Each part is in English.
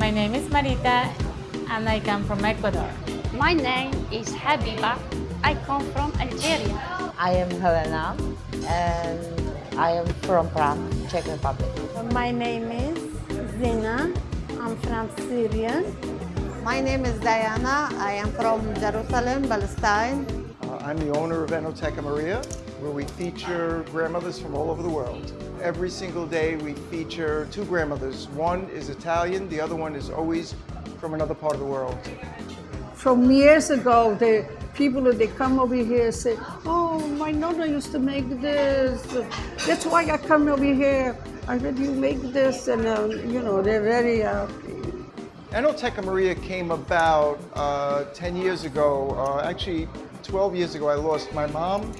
My name is Marita and I come from Ecuador. My name is Habiba. I come from Algeria. I am Helena and I am from Prague, Czech Republic. My name is Zina. I'm from Syria. My name is Diana. I am from Jerusalem, Palestine. Uh, I'm the owner of Enoteca Maria, where we feature grandmothers from all over the world. Every single day we feature two grandmothers. One is Italian, the other one is always from another part of the world. From years ago, the people that they come over here say, "Oh, my nonna used to make this. That's why I come over here. I heard you make this," and uh, you know they're very. Uh, Enoteca Maria came about uh, 10 years ago. Uh, actually, 12 years ago, I lost my mom.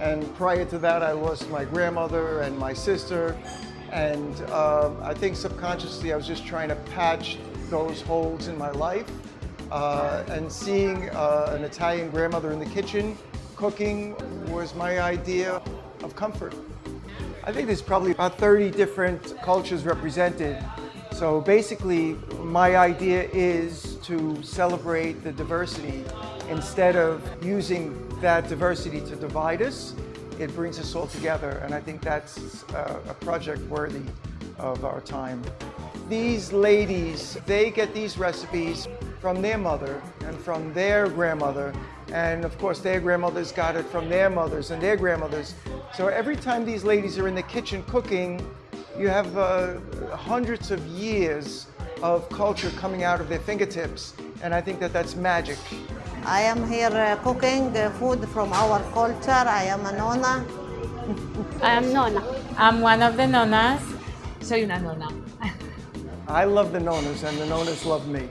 And prior to that, I lost my grandmother and my sister. And uh, I think subconsciously, I was just trying to patch those holes in my life. Uh, and seeing uh, an Italian grandmother in the kitchen cooking was my idea of comfort. I think there's probably about 30 different cultures represented so basically, my idea is to celebrate the diversity. Instead of using that diversity to divide us, it brings us all together. And I think that's a project worthy of our time. These ladies, they get these recipes from their mother and from their grandmother. And of course, their grandmothers got it from their mothers and their grandmothers. So every time these ladies are in the kitchen cooking, you have uh, hundreds of years of culture coming out of their fingertips, and I think that that's magic. I am here uh, cooking uh, food from our culture. I am a nona. I am Nona. I'm one of the nonas. Soy una nona. I love the nonas, and the nonas love me.